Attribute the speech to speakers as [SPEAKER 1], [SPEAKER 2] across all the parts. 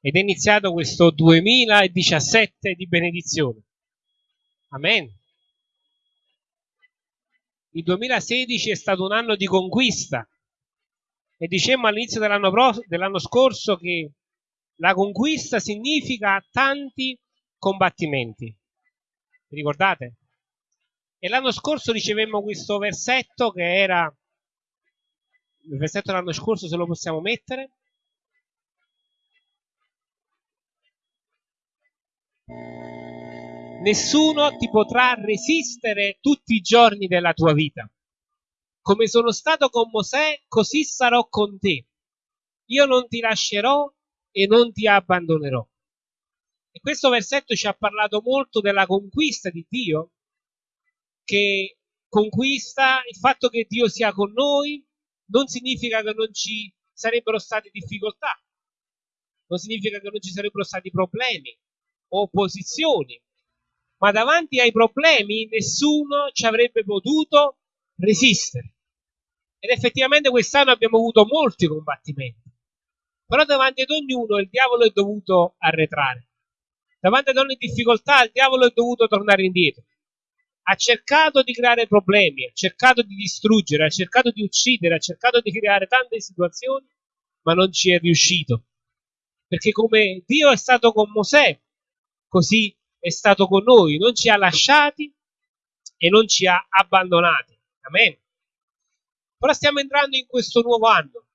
[SPEAKER 1] ed è iniziato questo 2017 di benedizione. Amen. Il 2016 è stato un anno di conquista e dicemmo all'inizio dell'anno, dell scorso che la conquista significa tanti combattimenti. Vi ricordate? E l'anno scorso ricevemmo questo versetto che era il versetto dell'anno scorso se lo possiamo mettere nessuno ti potrà resistere tutti i giorni della tua vita. Come sono stato con Mosè, così sarò con te. Io non ti lascerò e non ti abbandonerò. E questo versetto ci ha parlato molto della conquista di Dio, che conquista il fatto che Dio sia con noi, non significa che non ci sarebbero state difficoltà, non significa che non ci sarebbero stati problemi opposizioni, ma davanti ai problemi nessuno ci avrebbe potuto resistere. Ed effettivamente quest'anno abbiamo avuto molti combattimenti, però davanti ad ognuno il diavolo è dovuto arretrare. Davanti ad ogni difficoltà il diavolo è dovuto tornare indietro. Ha cercato di creare problemi, ha cercato di distruggere, ha cercato di uccidere, ha cercato di creare tante situazioni, ma non ci è riuscito. Perché come Dio è stato con Mosè, così è stato con noi, non ci ha lasciati e non ci ha abbandonati. Amen. Ora stiamo entrando in questo nuovo anno,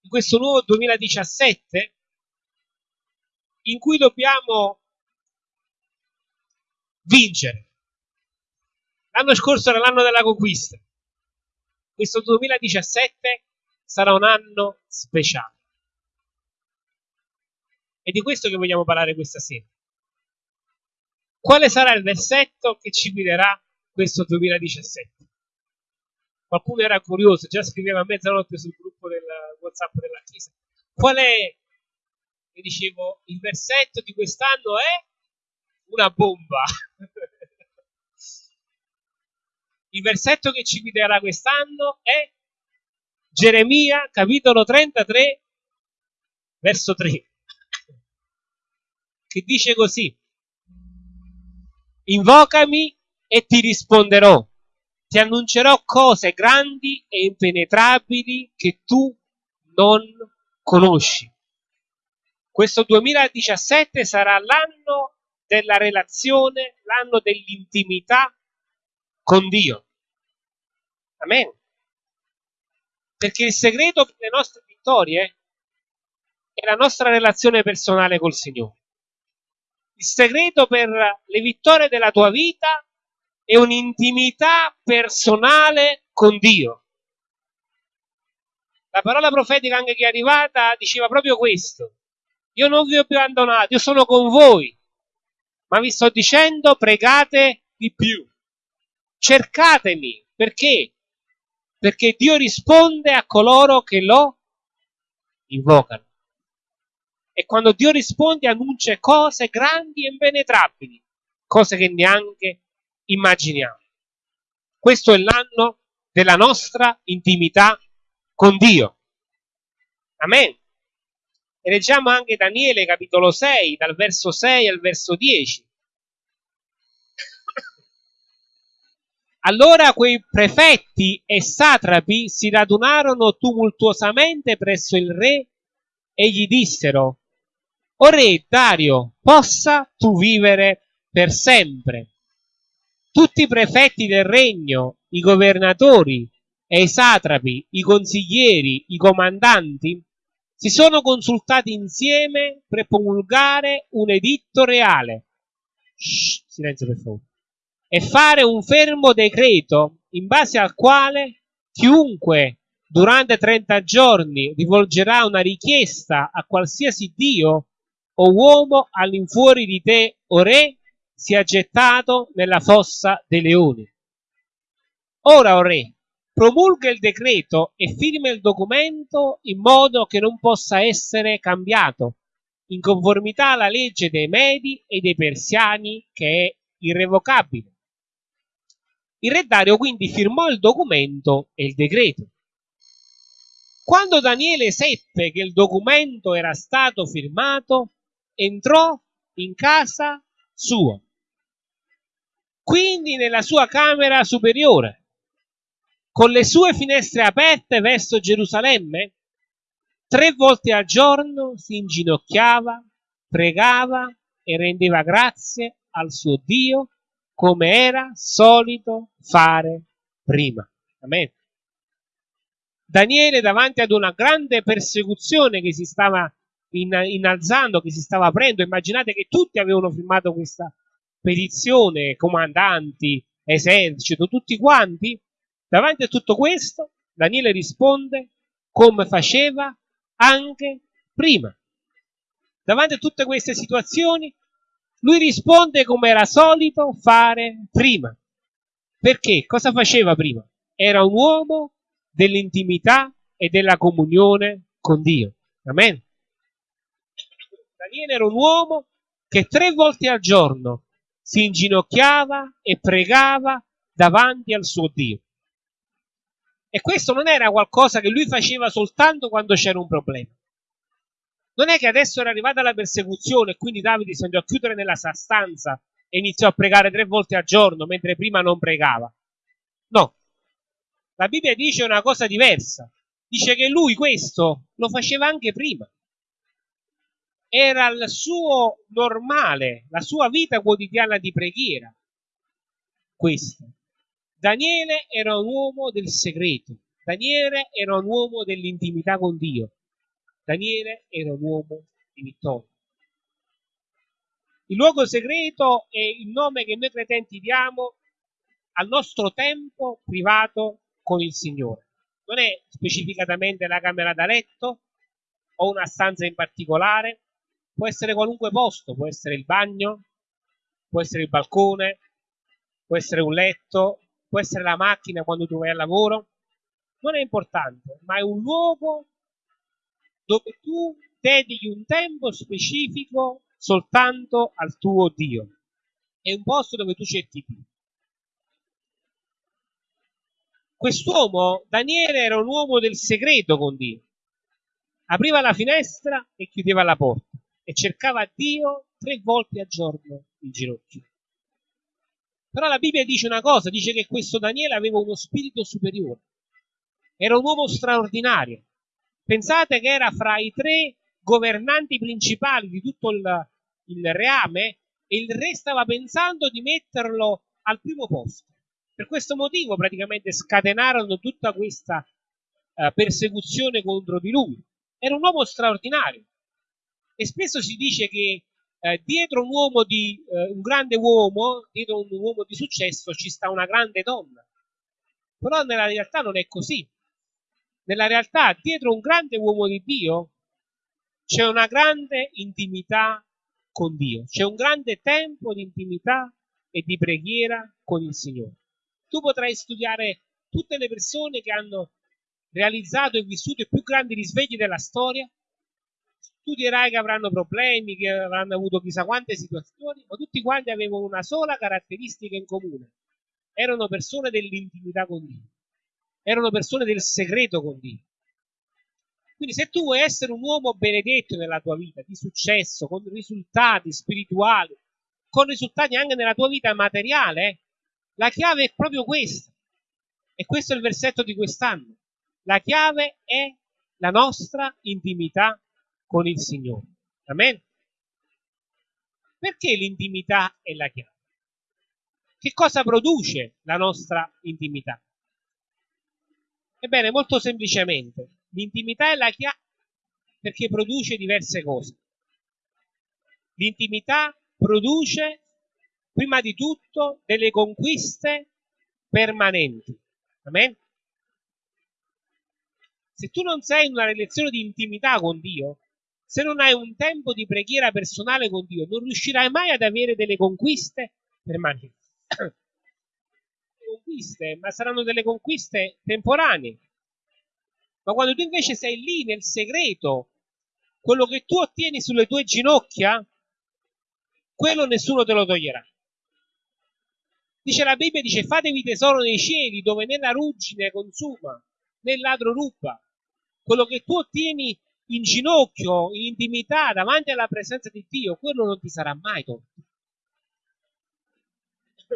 [SPEAKER 1] in questo nuovo 2017, in cui dobbiamo vincere. L'anno scorso era l'anno della conquista. Questo 2017 sarà un anno speciale. E di questo che vogliamo parlare questa sera. Quale sarà il versetto che ci guiderà questo 2017? Qualcuno era curioso, già scriveva a mezzanotte sul gruppo del WhatsApp della Chiesa. Qual è? E dicevo, il versetto di quest'anno è una bomba. il versetto che ci guiderà quest'anno è Geremia, capitolo 33, verso 3, che dice così. Invocami e ti risponderò. Ti annuncerò cose grandi e impenetrabili che tu non conosci. Questo 2017 sarà l'anno della relazione, l'anno dell'intimità con Dio. Amen. Perché il segreto per le nostre vittorie è la nostra relazione personale col Signore. Il segreto per le vittorie della tua vita è un'intimità personale con Dio. La parola profetica anche che è arrivata diceva proprio questo. Io non vi ho più abbandonato, io sono con voi, ma vi sto dicendo pregate di più. Cercatemi, perché? Perché Dio risponde a coloro che lo invocano. E quando Dio risponde annuncia cose grandi e impenetrabili, cose che neanche immaginiamo. Questo è l'anno della nostra intimità con Dio. Amen. E leggiamo anche Daniele capitolo 6, dal verso 6 al verso 10. Allora quei prefetti e satrapi si radunarono tumultuosamente presso il re e gli dissero, o re Dario, possa tu vivere per sempre. Tutti i prefetti del regno, i governatori e i satrapi, i consiglieri, i comandanti, si sono consultati insieme per promulgare un editto reale. Shh, silenzio per favore. E fare un fermo decreto in base al quale chiunque durante 30 giorni rivolgerà una richiesta a qualsiasi Dio o uomo all'infuori di te, o re, sia gettato nella fossa dei leoni. Ora, o re, promulga il decreto e firma il documento in modo che non possa essere cambiato, in conformità alla legge dei Medi e dei Persiani, che è irrevocabile. Il re Dario quindi firmò il documento e il decreto. Quando Daniele seppe che il documento era stato firmato, entrò in casa sua, quindi nella sua camera superiore, con le sue finestre aperte verso Gerusalemme, tre volte al giorno si inginocchiava, pregava e rendeva grazie al suo Dio come era solito fare prima. Amen. Daniele davanti ad una grande persecuzione che si stava innalzando, che si stava aprendo, immaginate che tutti avevano firmato questa petizione, comandanti, esercito, tutti quanti, davanti a tutto questo, Daniele risponde come faceva anche prima. Davanti a tutte queste situazioni, lui risponde come era solito fare prima. Perché? Cosa faceva prima? Era un uomo dell'intimità e della comunione con Dio. Amen. Daniele era un uomo che tre volte al giorno si inginocchiava e pregava davanti al suo Dio. E questo non era qualcosa che lui faceva soltanto quando c'era un problema. Non è che adesso era arrivata la persecuzione e quindi Davide si andò a chiudere nella sua stanza e iniziò a pregare tre volte al giorno mentre prima non pregava. No, la Bibbia dice una cosa diversa. Dice che lui questo lo faceva anche prima. Era il suo normale, la sua vita quotidiana di preghiera. Questo. Daniele era un uomo del segreto. Daniele era un uomo dell'intimità con Dio. Daniele era un uomo di vittoria. Il luogo segreto è il nome che noi credenti diamo al nostro tempo privato con il Signore. Non è specificatamente la camera da letto o una stanza in particolare, può essere qualunque posto, può essere il bagno, può essere il balcone, può essere un letto, può essere la macchina quando tu vai al lavoro. Non è importante, ma è un luogo dove tu dedichi un tempo specifico soltanto al tuo Dio. È un posto dove tu cerchi Dio. Quest'uomo, Daniele, era un uomo del segreto con Dio. Apriva la finestra e chiudeva la porta e cercava Dio tre volte al giorno in ginocchio. Però la Bibbia dice una cosa, dice che questo Daniele aveva uno spirito superiore. Era un uomo straordinario. Pensate che era fra i tre governanti principali di tutto il, il reame e il re stava pensando di metterlo al primo posto. Per questo motivo praticamente scatenarono tutta questa uh, persecuzione contro di lui. Era un uomo straordinario. E spesso si dice che eh, dietro un uomo di eh, un grande uomo, dietro un uomo di successo ci sta una grande donna. Però nella realtà non è così. Nella realtà, dietro un grande uomo di Dio c'è una grande intimità con Dio, c'è un grande tempo di intimità e di preghiera con il Signore tu potrai studiare tutte le persone che hanno realizzato e vissuto i più grandi risvegli della storia, studierai che avranno problemi, che avranno avuto chissà quante situazioni, ma tutti quanti avevano una sola caratteristica in comune. Erano persone dell'intimità con Dio, erano persone del segreto con Dio. Quindi se tu vuoi essere un uomo benedetto nella tua vita, di successo, con risultati spirituali, con risultati anche nella tua vita materiale, la chiave è proprio questa. E questo è il versetto di quest'anno. La chiave è la nostra intimità con il Signore. Amen. Perché l'intimità è la chiave? Che cosa produce la nostra intimità? Ebbene, molto semplicemente, l'intimità è la chiave perché produce diverse cose. L'intimità produce prima di tutto delle conquiste permanenti. Amen? Se tu non sei in una relazione di intimità con Dio, se non hai un tempo di preghiera personale con Dio, non riuscirai mai ad avere delle conquiste permanenti. conquiste, ma saranno delle conquiste temporanee. Ma quando tu invece sei lì nel segreto, quello che tu ottieni sulle tue ginocchia, quello nessuno te lo toglierà. Dice la Bibbia, dice fatevi tesoro nei cieli dove né la ruggine consuma né il ladro ruba. Quello che tu ottieni in ginocchio, in intimità, davanti alla presenza di Dio, quello non ti sarà mai tolto.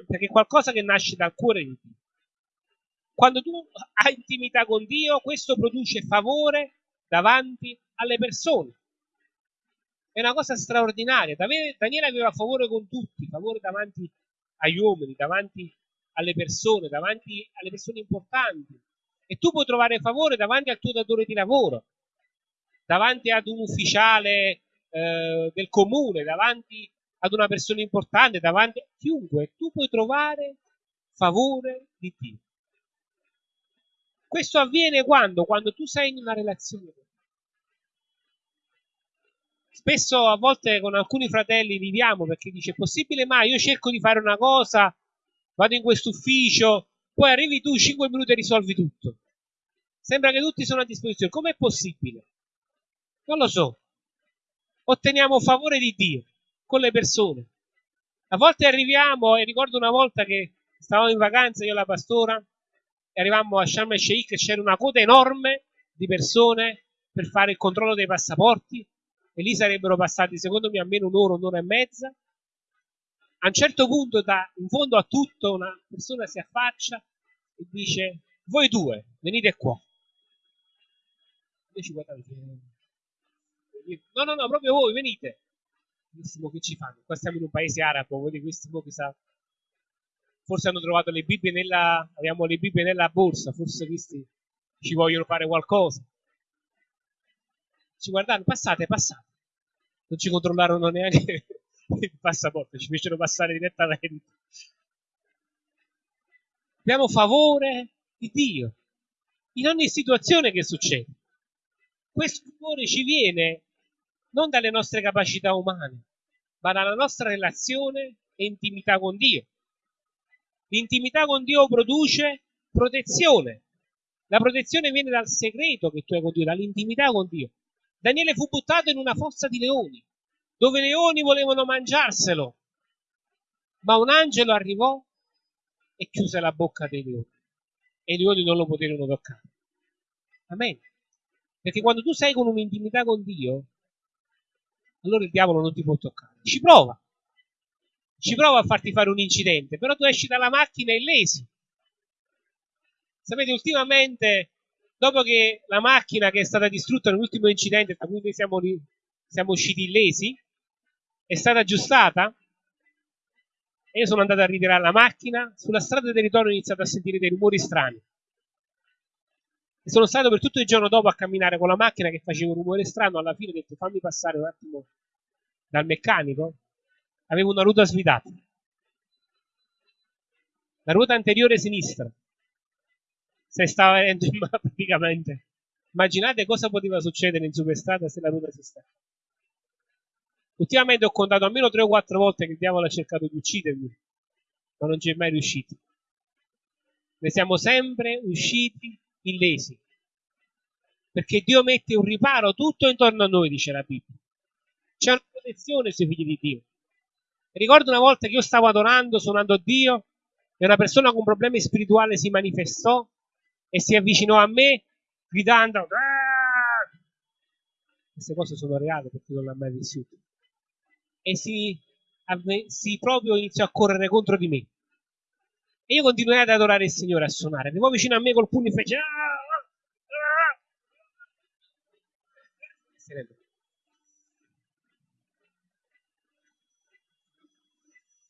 [SPEAKER 1] Perché è qualcosa che nasce dal cuore di Dio. Quando tu hai intimità con Dio, questo produce favore davanti alle persone. È una cosa straordinaria. Daniele aveva favore con tutti, favore davanti agli uomini, davanti alle persone, davanti alle persone importanti. E tu puoi trovare favore davanti al tuo datore di lavoro, davanti ad un ufficiale eh, del comune, davanti ad una persona importante, davanti a chiunque. Tu puoi trovare favore di Dio. Questo avviene quando? Quando tu sei in una relazione Spesso a volte con alcuni fratelli viviamo perché dice possibile mai? Io cerco di fare una cosa, vado in questo ufficio, poi arrivi tu 5 minuti e risolvi tutto. Sembra che tutti sono a disposizione. Com'è possibile? Non lo so. Otteniamo favore di Dio con le persone. A volte arriviamo, e ricordo una volta che stavamo in vacanza io e la pastora, e arrivammo a Sharm el Sheikh e c'era una coda enorme di persone per fare il controllo dei passaporti e lì sarebbero passati secondo me almeno un'ora, un'ora e mezza. A un certo punto, da, in fondo a tutto, una persona si affaccia e dice: Voi due, venite qua. Noi ci guardiamo. No, no, no, proprio voi, venite. Benissimo, che ci fanno? Qua siamo in un paese arabo, voi di questi mo chissà. Forse hanno trovato le Bibbie nella. Abbiamo le Bibbie nella borsa, forse questi ci vogliono fare qualcosa ci guardarono, passate, passate. Non ci controllarono neanche il passaporto, ci fecero passare direttamente. Abbiamo favore di Dio in ogni situazione che succede. Questo favore ci viene non dalle nostre capacità umane, ma dalla nostra relazione e intimità con Dio. L'intimità con Dio produce protezione. La protezione viene dal segreto che tu hai con Dio, dall'intimità con Dio. Daniele fu buttato in una fossa di leoni, dove i leoni volevano mangiarselo, ma un angelo arrivò e chiuse la bocca dei leoni e i leoni non lo poterono toccare. Amen. Perché quando tu sei con un'intimità con Dio, allora il diavolo non ti può toccare. Ci prova. Ci prova a farti fare un incidente, però tu esci dalla macchina illesi. Sapete, ultimamente dopo che la macchina che è stata distrutta nell'ultimo incidente, da cui noi siamo, siamo usciti illesi, è stata aggiustata, e io sono andato a ritirare la macchina, sulla strada del ritorno ho iniziato a sentire dei rumori strani. E sono stato per tutto il giorno dopo a camminare con la macchina che faceva un rumore strano, alla fine ho detto fammi passare un attimo dal meccanico, avevo una ruota svidata. La ruota anteriore sinistra se stava venendo in mano praticamente. Immaginate cosa poteva succedere in superstrada se la ruota si stava. Ultimamente ho contato almeno 3 o 4 volte che il diavolo ha cercato di uccidermi, ma non ci è mai riuscito. Ne siamo sempre usciti illesi. Perché Dio mette un riparo tutto intorno a noi, dice la Bibbia. C'è una protezione sui figli di Dio. Ricordo una volta che io stavo adorando, suonando Dio, e una persona con problemi spirituali si manifestò e si avvicinò a me gridando Aah! queste cose sono reali perché non l'ha mai vissuto e si, si proprio iniziò a correre contro di me e io continuai ad adorare il Signore a suonare arrivò vicino a me col pugno e fece ah, ah,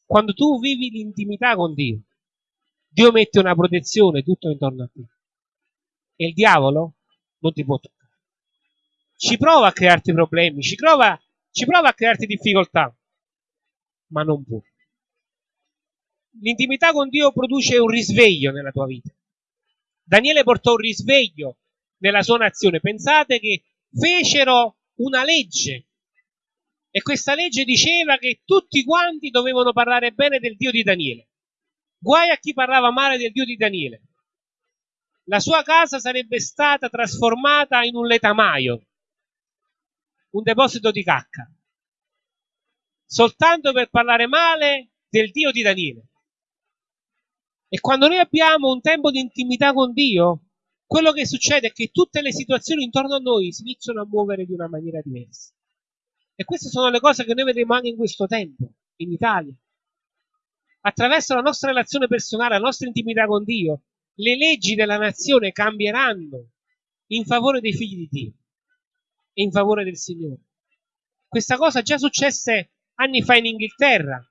[SPEAKER 1] quando tu vivi l'intimità con Dio Dio mette una protezione tutto intorno a te e il diavolo non ti può toccare. Ci prova a crearti problemi, ci prova, ci prova a crearti difficoltà, ma non può. L'intimità con Dio produce un risveglio nella tua vita. Daniele portò un risveglio nella sua nazione. Pensate che fecero una legge e questa legge diceva che tutti quanti dovevano parlare bene del Dio di Daniele. Guai a chi parlava male del Dio di Daniele la sua casa sarebbe stata trasformata in un letamaio, un deposito di cacca, soltanto per parlare male del Dio di Daniele. E quando noi abbiamo un tempo di intimità con Dio, quello che succede è che tutte le situazioni intorno a noi si iniziano a muovere di una maniera diversa. E queste sono le cose che noi vedremo anche in questo tempo, in Italia. Attraverso la nostra relazione personale, la nostra intimità con Dio, le leggi della nazione cambieranno in favore dei figli di Dio e in favore del Signore. Questa cosa già successe anni fa in Inghilterra,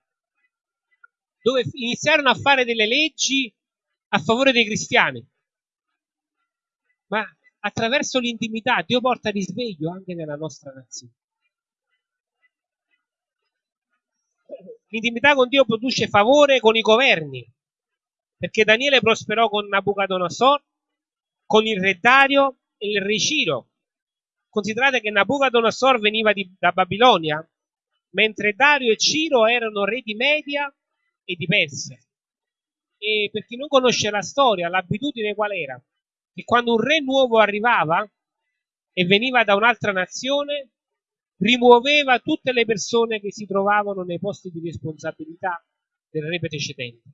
[SPEAKER 1] dove iniziarono a fare delle leggi a favore dei cristiani. Ma attraverso l'intimità Dio porta risveglio anche nella nostra nazione. L'intimità con Dio produce favore con i governi, perché Daniele prosperò con Nabucodonosor, con il re Dario e il re Ciro. Considerate che Nabucodonosor veniva di, da Babilonia, mentre Dario e Ciro erano re di Media e di Persia. E per chi non conosce la storia, l'abitudine qual era? Che quando un re nuovo arrivava e veniva da un'altra nazione, rimuoveva tutte le persone che si trovavano nei posti di responsabilità del re precedente,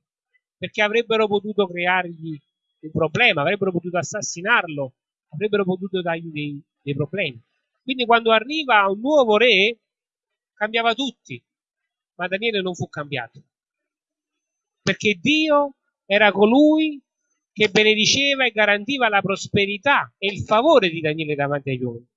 [SPEAKER 1] perché avrebbero potuto creargli un problema, avrebbero potuto assassinarlo, avrebbero potuto dargli dei, dei problemi. Quindi quando arriva un nuovo re, cambiava tutti, ma Daniele non fu cambiato, perché Dio era colui che benediceva e garantiva la prosperità e il favore di Daniele davanti agli uomini.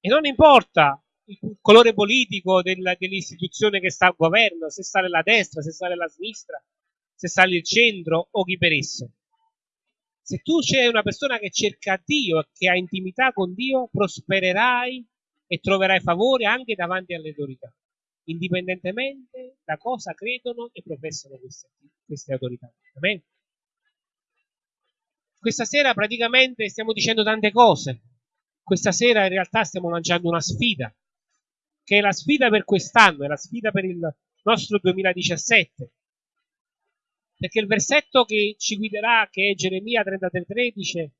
[SPEAKER 1] E non importa il colore politico del, dell'istituzione che sta al governo, se sta nella destra, se sta nella sinistra, se sta nel centro o chi per esso. Se tu sei una persona che cerca Dio e che ha intimità con Dio, prospererai e troverai favore anche davanti alle autorità, indipendentemente da cosa credono e professano queste, queste autorità. Amen? Questa sera praticamente stiamo dicendo tante cose, questa sera in realtà stiamo lanciando una sfida, che è la sfida per quest'anno, è la sfida per il nostro 2017. Perché il versetto che ci guiderà, che è Geremia 33, dice,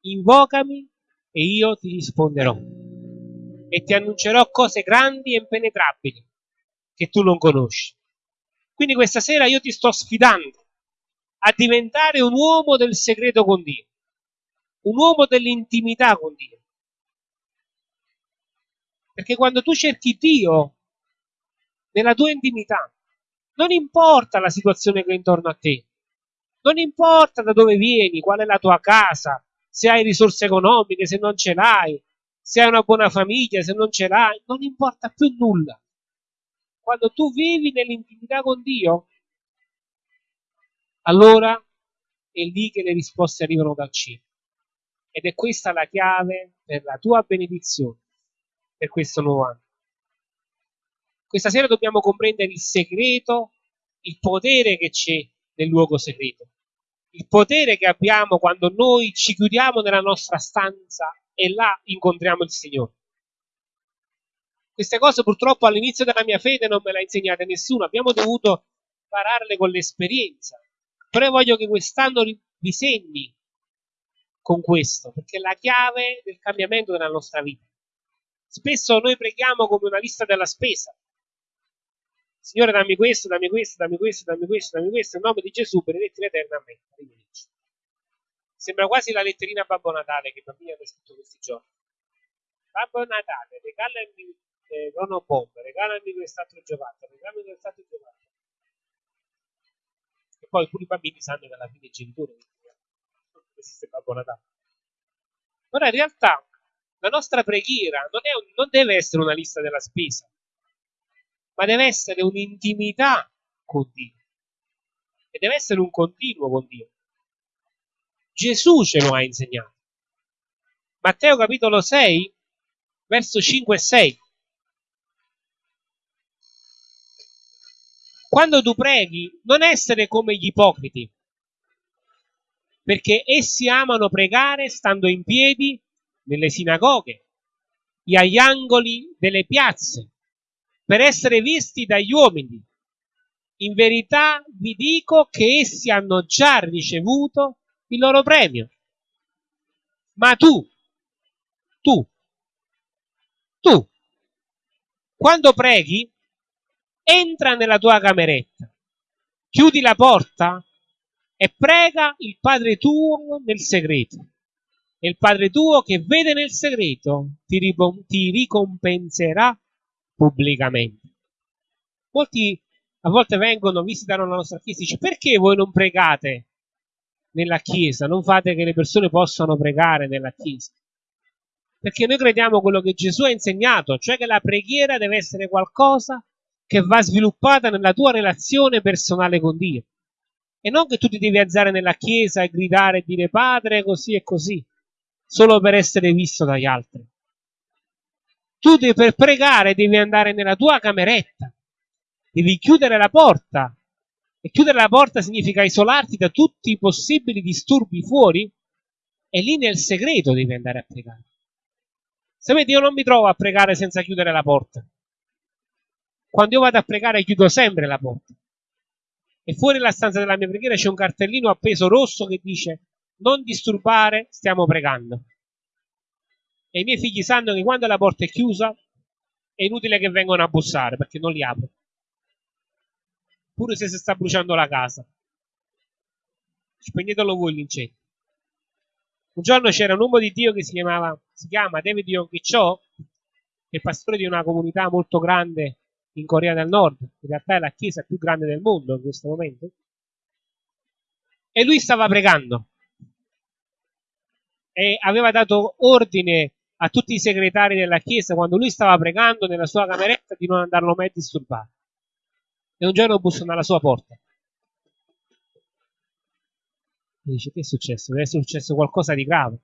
[SPEAKER 1] invocami e io ti risponderò e ti annuncerò cose grandi e impenetrabili che tu non conosci. Quindi questa sera io ti sto sfidando a diventare un uomo del segreto con Dio, un uomo dell'intimità con Dio, perché quando tu cerchi Dio nella tua intimità, non importa la situazione che è intorno a te, non importa da dove vieni, qual è la tua casa, se hai risorse economiche, se non ce l'hai, se hai una buona famiglia, se non ce l'hai, non importa più nulla. Quando tu vivi nell'intimità con Dio, allora è lì che le risposte arrivano dal cielo. Ed è questa la chiave per la tua benedizione per questo nuovo anno. Questa sera dobbiamo comprendere il segreto, il potere che c'è nel luogo segreto, il potere che abbiamo quando noi ci chiudiamo nella nostra stanza e là incontriamo il Signore. Queste cose purtroppo all'inizio della mia fede non me le ha insegnate nessuno, abbiamo dovuto impararle con l'esperienza. Però voglio che quest'anno vi segni con questo, perché è la chiave del cambiamento della nostra vita. Spesso noi preghiamo come una lista della spesa. Signore, dammi questo, dammi questo, dammi questo, dammi questo, dammi questo, in nome di Gesù, benedetti in eterno a me. Arrivederci. Sembra quasi la letterina a Babbo Natale che i bambini hanno scritto questi giorni. Babbo Natale, regalami eh, nonno Bob, regalami quest'altro giocattolo, regalami quest'altro giocattolo. E poi pure i bambini sanno che alla fine i genitori non esiste Babbo Natale. Ora in realtà la nostra preghiera non, un, non deve essere una lista della spesa, ma deve essere un'intimità con Dio. E deve essere un continuo con Dio. Gesù ce lo ha insegnato. Matteo capitolo 6, verso 5 e 6. Quando tu preghi, non essere come gli ipocriti, perché essi amano pregare stando in piedi nelle sinagoghe e agli angoli delle piazze per essere visti dagli uomini. In verità vi dico che essi hanno già ricevuto il loro premio. Ma tu, tu, tu, quando preghi, entra nella tua cameretta, chiudi la porta e prega il Padre tuo nel segreto. E il Padre tuo che vede nel segreto ti, ti ricompenserà pubblicamente. Molti a volte vengono, visitano la nostra chiesa e dicono perché voi non pregate nella chiesa, non fate che le persone possano pregare nella chiesa? Perché noi crediamo quello che Gesù ha insegnato, cioè che la preghiera deve essere qualcosa che va sviluppata nella tua relazione personale con Dio. E non che tu ti devi alzare nella chiesa e gridare e dire Padre così e così, solo per essere visto dagli altri. Tu devi, per pregare devi andare nella tua cameretta, devi chiudere la porta. E chiudere la porta significa isolarti da tutti i possibili disturbi fuori e lì nel segreto devi andare a pregare. Sapete, io non mi trovo a pregare senza chiudere la porta. Quando io vado a pregare chiudo sempre la porta. E fuori la stanza della mia preghiera c'è un cartellino appeso rosso che dice non disturbare, stiamo pregando. E i miei figli sanno che quando la porta è chiusa è inutile che vengano a bussare perché non li apro. Pure se si sta bruciando la casa. Spegnetelo voi l'incendio. Un giorno c'era un uomo di Dio che si, chiamava, si chiama David Yonkicho, che è pastore di una comunità molto grande in Corea del Nord, in realtà è la chiesa più grande del mondo in questo momento, e lui stava pregando e aveva dato ordine a tutti i segretari della chiesa quando lui stava pregando nella sua cameretta di non andarlo mai a disturbare. E un giorno bussano alla sua porta. E dice, che è successo? Deve essere successo qualcosa di grave.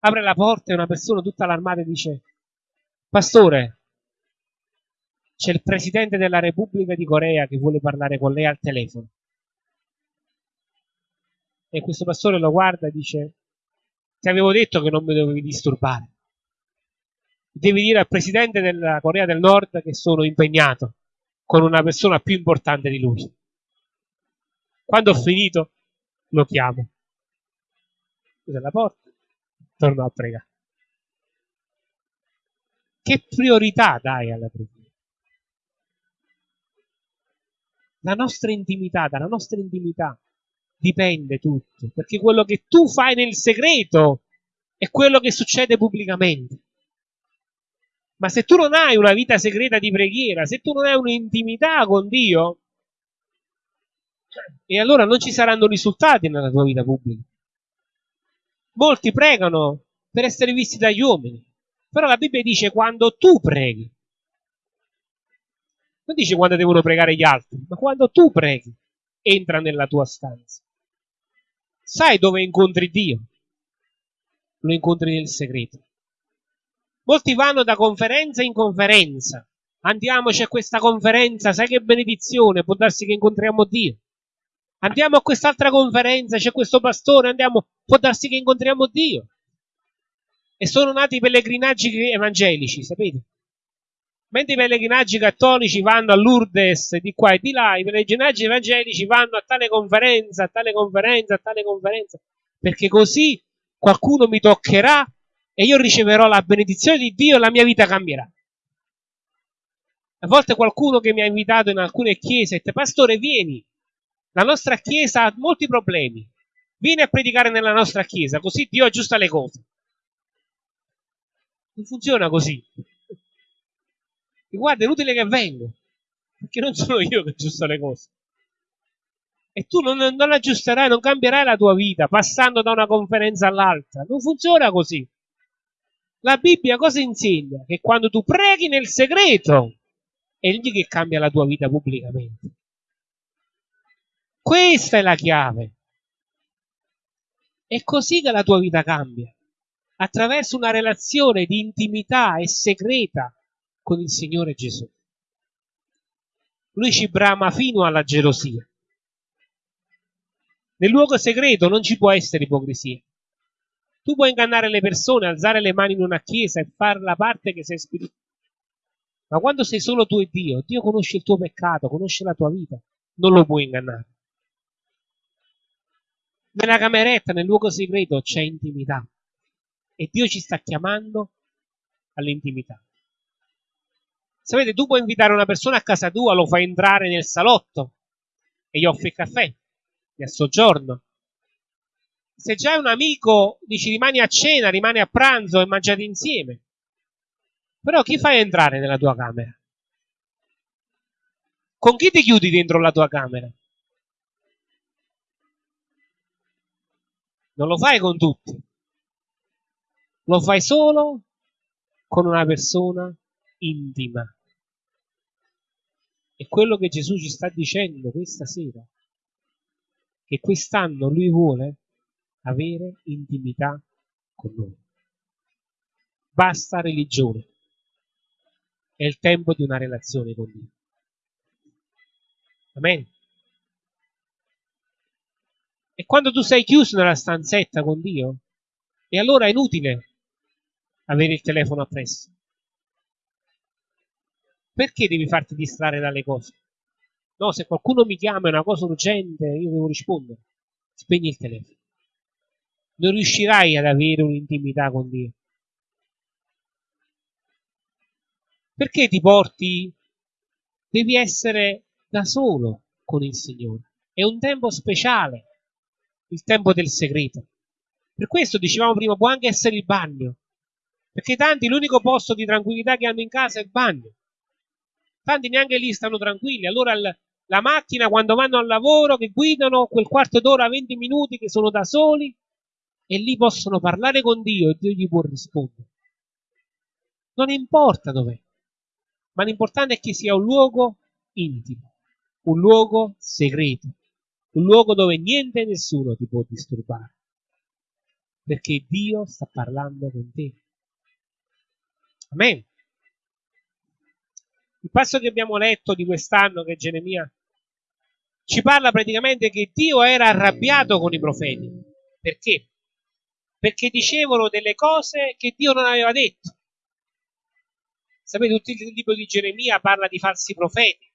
[SPEAKER 1] Apre la porta e una persona tutta allarmata dice, Pastore, c'è il presidente della Repubblica di Corea che vuole parlare con lei al telefono. E questo pastore lo guarda e dice, ti avevo detto che non mi dovevi disturbare. Devi dire al presidente della Corea del Nord che sono impegnato con una persona più importante di lui. Quando ho finito, lo chiamo. Chiude la porta, torno a pregare. Che priorità dai alla preghiera? La nostra intimità, dalla nostra intimità dipende tutto, perché quello che tu fai nel segreto è quello che succede pubblicamente. Ma se tu non hai una vita segreta di preghiera, se tu non hai un'intimità con Dio, e allora non ci saranno risultati nella tua vita pubblica. Molti pregano per essere visti dagli uomini, però la Bibbia dice quando tu preghi. Non dice quando devono pregare gli altri, ma quando tu preghi, entra nella tua stanza. Sai dove incontri Dio? Lo incontri nel segreto. Molti vanno da conferenza in conferenza. Andiamoci a questa conferenza, sai che benedizione, può darsi che incontriamo Dio. Andiamo a quest'altra conferenza, c'è questo pastore, andiamo, può darsi che incontriamo Dio. E sono nati pellegrinaggi evangelici, sapete? Mentre i pellegrinaggi cattolici vanno a Lourdes di qua e di là, i pellegrinaggi evangelici vanno a tale conferenza, a tale conferenza, a tale conferenza, perché così qualcuno mi toccherà e io riceverò la benedizione di Dio e la mia vita cambierà. A volte qualcuno che mi ha invitato in alcune chiese ha detto, pastore vieni, la nostra chiesa ha molti problemi, vieni a predicare nella nostra chiesa, così Dio aggiusta le cose. Non funziona così. E guarda, è inutile che vengo, perché non sono io che aggiusto le cose. E tu non, non aggiusterai, non cambierai la tua vita passando da una conferenza all'altra. Non funziona così. La Bibbia cosa insegna? Che quando tu preghi nel segreto, è lì che cambia la tua vita pubblicamente. Questa è la chiave. È così che la tua vita cambia. Attraverso una relazione di intimità e segreta con il Signore Gesù. Lui ci brama fino alla gelosia. Nel luogo segreto non ci può essere ipocrisia. Tu puoi ingannare le persone, alzare le mani in una chiesa e fare la parte che sei spirituale. Ma quando sei solo tu e Dio, Dio conosce il tuo peccato, conosce la tua vita, non lo puoi ingannare. Nella cameretta, nel luogo segreto, c'è intimità. E Dio ci sta chiamando all'intimità. Sapete, tu puoi invitare una persona a casa tua, lo fai entrare nel salotto e gli offri il caffè. a soggiorno. Se già è un amico, dici rimani a cena, rimani a pranzo e mangiate insieme. Però chi fai entrare nella tua camera? Con chi ti chiudi dentro la tua camera? Non lo fai con tutti. Lo fai solo con una persona intima. È quello che Gesù ci sta dicendo questa sera. Che quest'anno Lui vuole avere intimità con noi. Basta religione. È il tempo di una relazione con Dio. Amen. E quando tu sei chiuso nella stanzetta con Dio, e allora è inutile avere il telefono appresso. Perché devi farti distrarre dalle cose? No, se qualcuno mi chiama è una cosa urgente, io devo rispondere. Spegni il telefono. Non riuscirai ad avere un'intimità con Dio. Perché ti porti? Devi essere da solo con il Signore. È un tempo speciale, il tempo del segreto. Per questo dicevamo prima, può anche essere il bagno. Perché tanti l'unico posto di tranquillità che hanno in casa è il bagno. Tanti neanche lì stanno tranquilli. Allora il, la macchina quando vanno al lavoro, che guidano quel quarto d'ora, 20 minuti che sono da soli e lì possono parlare con Dio e Dio gli può rispondere. Non importa dov'è, ma l'importante è che sia un luogo intimo un luogo segreto, un luogo dove niente e nessuno ti può disturbare, perché Dio sta parlando con te. Amen. Il passo che abbiamo letto di quest'anno, che è Geremia, ci parla praticamente che Dio era arrabbiato con i profeti. Perché? Perché dicevano delle cose che Dio non aveva detto. Sapete, tutto il libro di Geremia parla di falsi profeti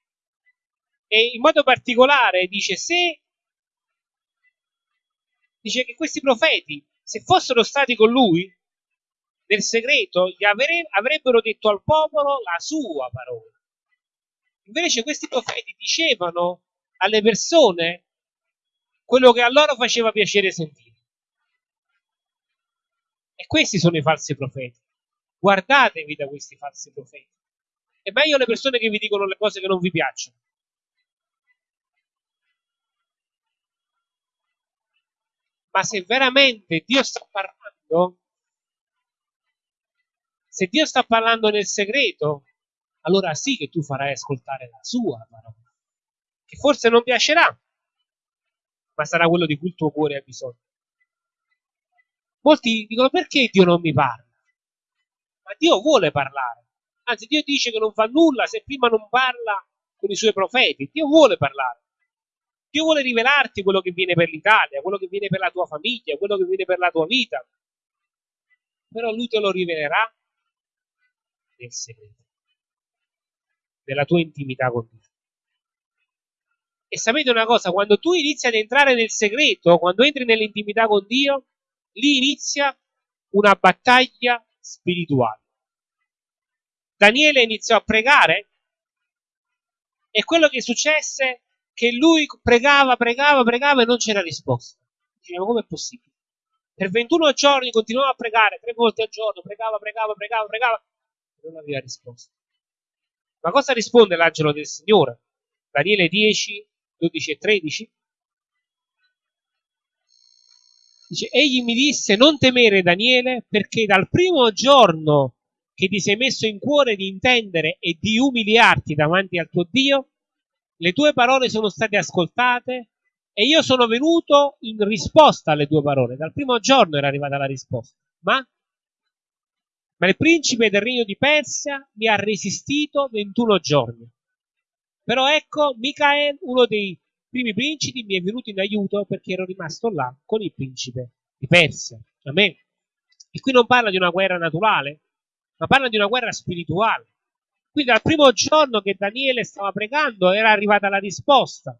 [SPEAKER 1] e in modo particolare dice se dice che questi profeti se fossero stati con lui nel segreto gli avre, avrebbero detto al popolo la sua parola invece questi profeti dicevano alle persone quello che a loro faceva piacere sentire. E questi sono i falsi profeti. Guardatevi da questi falsi profeti. È meglio le persone che vi dicono le cose che non vi piacciono. Ma se veramente Dio sta parlando, se Dio sta parlando nel segreto, allora sì che tu farai ascoltare la sua parola, che forse non piacerà, ma sarà quello di cui il tuo cuore ha bisogno. Molti dicono perché Dio non mi parla? Ma Dio vuole parlare. Anzi, Dio dice che non fa nulla se prima non parla con i suoi profeti. Dio vuole parlare. Dio vuole rivelarti quello che viene per l'Italia, quello che viene per la tua famiglia, quello che viene per la tua vita. Però lui te lo rivelerà nel segreto, nella tua intimità con Dio. E sapete una cosa, quando tu inizi ad entrare nel segreto, quando entri nell'intimità con Dio, lì inizia una battaglia spirituale. Daniele iniziò a pregare e quello che successe che lui pregava, pregava, pregava e non c'era risposta. Diceva, come è possibile? Per 21 giorni continuava a pregare, tre volte al giorno, pregava, pregava, pregava, pregava, e non aveva risposta. Ma cosa risponde l'angelo del Signore? Daniele 10, 12 e 13. Dice, egli mi disse, non temere Daniele, perché dal primo giorno che ti sei messo in cuore di intendere e di umiliarti davanti al tuo Dio, le tue parole sono state ascoltate e io sono venuto in risposta alle tue parole. Dal primo giorno era arrivata la risposta. Ma, ma il principe del regno di Persia mi ha resistito 21 giorni. Però ecco, Michael, uno dei primi principi, mi è venuto in aiuto perché ero rimasto là con il principe di Persia. Amen. E qui non parla di una guerra naturale, ma parla di una guerra spirituale. Quindi dal primo giorno che Daniele stava pregando era arrivata la risposta,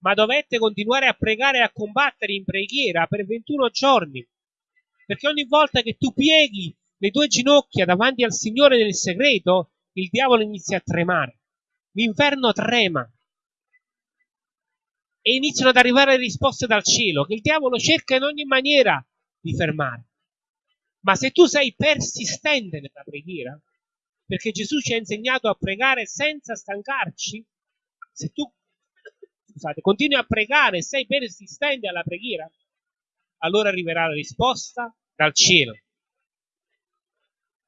[SPEAKER 1] ma dovette continuare a pregare e a combattere in preghiera per 21 giorni, perché ogni volta che tu pieghi le tue ginocchia davanti al Signore nel segreto, il diavolo inizia a tremare, l'inferno trema. e iniziano ad arrivare risposte dal cielo che il diavolo cerca in ogni maniera di fermare. Ma se tu sei persistente nella preghiera, perché Gesù ci ha insegnato a pregare senza stancarci, se tu scusate, continui a pregare e sei persistente alla preghiera, allora arriverà la risposta dal cielo.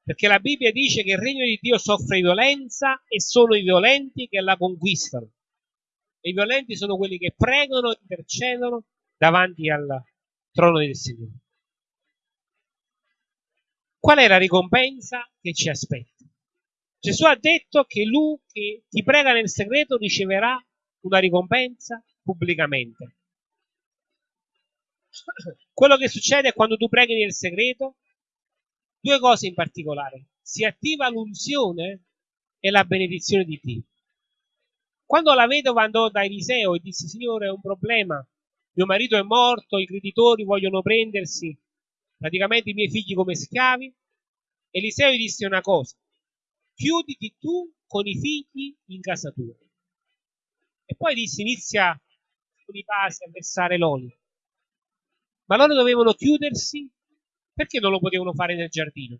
[SPEAKER 1] Perché la Bibbia dice che il regno di Dio soffre violenza e sono i violenti che la conquistano. E i violenti sono quelli che pregano e intercedono davanti al trono del Signore. Qual è la ricompensa che ci aspetta? Gesù ha detto che lui che ti prega nel segreto riceverà una ricompensa pubblicamente. Quello che succede quando tu preghi nel segreto, due cose in particolare. Si attiva l'unzione e la benedizione di Dio. Quando la vedova andò da Eliseo e disse, Signore, è un problema, mio marito è morto, i creditori vogliono prendersi praticamente i miei figli come schiavi, Eliseo gli disse una cosa, chiuditi tu con i figli in casa tua. E poi disse, inizia con i vasi a versare l'olio. Ma loro dovevano chiudersi, perché non lo potevano fare nel giardino,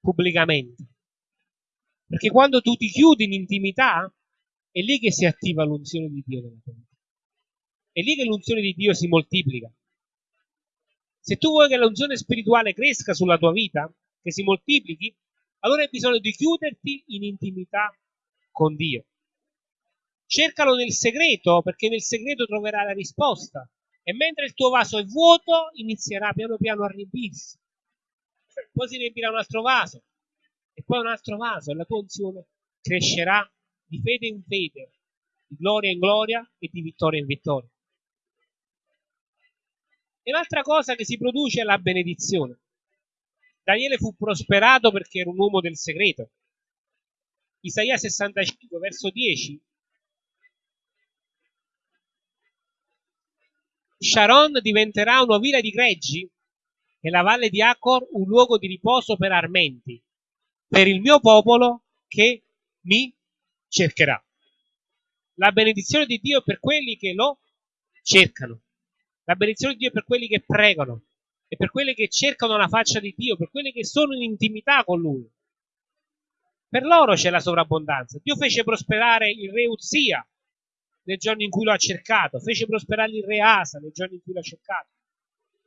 [SPEAKER 1] pubblicamente? Perché quando tu ti chiudi in intimità, è lì che si attiva l'unzione di Dio nella tua vita. È lì che l'unzione di Dio si moltiplica. Se tu vuoi che l'unzione spirituale cresca sulla tua vita, che si moltiplichi, allora hai bisogno di chiuderti in intimità con Dio. Cercalo nel segreto, perché nel segreto troverai la risposta. E mentre il tuo vaso è vuoto, inizierà piano piano a riempirsi. Poi si riempirà un altro vaso, e poi un altro vaso, e la tua unzione crescerà di fede in fede, di gloria in gloria e di vittoria in vittoria. E l'altra cosa che si produce è la benedizione. Daniele fu prosperato perché era un uomo del segreto. Isaia 65, verso 10. Sharon diventerà una villa di greggi e la valle di Acor un luogo di riposo per armenti, per il mio popolo che mi cercherà. La benedizione di Dio è per quelli che lo cercano. La benedizione di Dio è per quelli che pregano e per quelli che cercano la faccia di Dio, per quelli che sono in intimità con Lui. Per loro c'è la sovrabbondanza. Dio fece prosperare il re Uzia nel giorno in cui lo ha cercato, fece prosperare il re Asa nel giorno in cui lo ha cercato,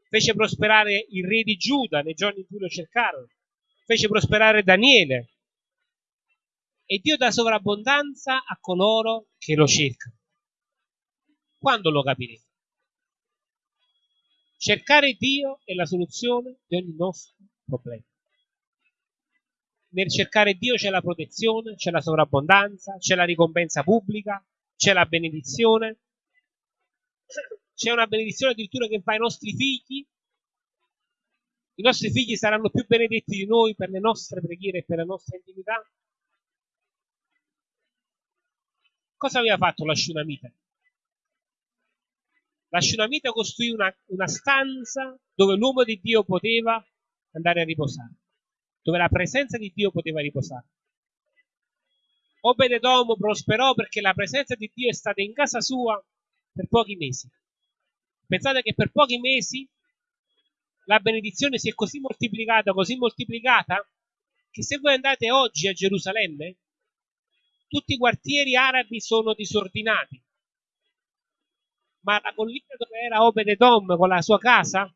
[SPEAKER 1] fece prosperare il re di Giuda nel giorno in cui lo cercarono, fece prosperare Daniele. E Dio dà sovrabbondanza a coloro che lo cercano. Quando lo capirete? Cercare Dio è la soluzione di ogni nostro problema. Nel cercare Dio c'è la protezione, c'è la sovrabbondanza, c'è la ricompensa pubblica, c'è la benedizione, c'è una benedizione addirittura che fa ai nostri figli. I nostri figli saranno più benedetti di noi per le nostre preghiere e per la nostra intimità. Cosa aveva fatto la Shunamite? La Shunamite costruì una, una stanza dove l'uomo di Dio poteva andare a riposare, dove la presenza di Dio poteva riposare. Obededom prosperò perché la presenza di Dio è stata in casa sua per pochi mesi. Pensate che per pochi mesi la benedizione si è così moltiplicata, così moltiplicata, che se voi andate oggi a Gerusalemme, tutti i quartieri arabi sono disordinati ma la collina dove era Obededom con la sua casa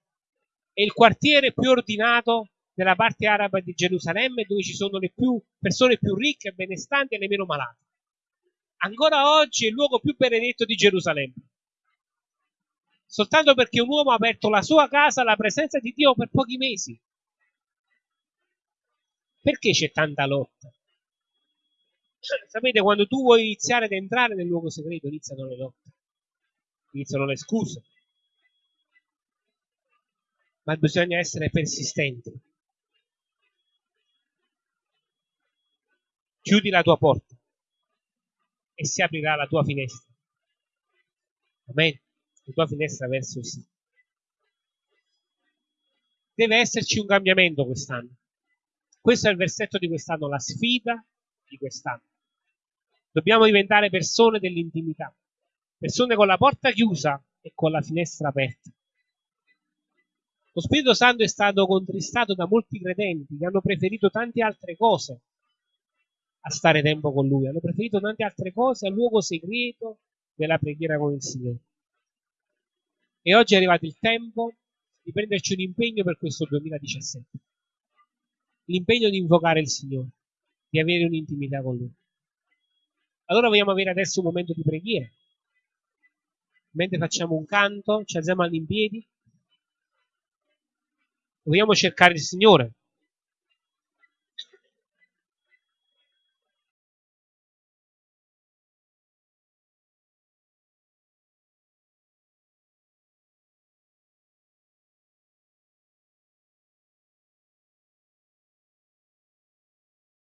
[SPEAKER 1] è il quartiere più ordinato della parte araba di Gerusalemme dove ci sono le più, persone più ricche benestanti e le meno malate. Ancora oggi è il luogo più benedetto di Gerusalemme. Soltanto perché un uomo ha aperto la sua casa alla presenza di Dio per pochi mesi. Perché c'è tanta lotta? Sapete, quando tu vuoi iniziare ad entrare nel luogo segreto, iniziano le lotte iniziano le scuse. Ma bisogna essere persistenti. Chiudi la tua porta e si aprirà la tua finestra. Amen. La tua finestra verso il sì. Deve esserci un cambiamento quest'anno. Questo è il versetto di quest'anno, la sfida di quest'anno. Dobbiamo diventare persone dell'intimità persone con la porta chiusa e con la finestra aperta. Lo Spirito Santo è stato contristato da molti credenti che hanno preferito tante altre cose a stare tempo con Lui, hanno preferito tante altre cose al luogo segreto della preghiera con il Signore. E oggi è arrivato il tempo di prenderci un impegno per questo 2017. L'impegno di invocare il Signore, di avere un'intimità con Lui. Allora vogliamo avere adesso un momento di preghiera. Mentre facciamo un canto, ci alziamo all'impiedi. Vogliamo cercare il Signore.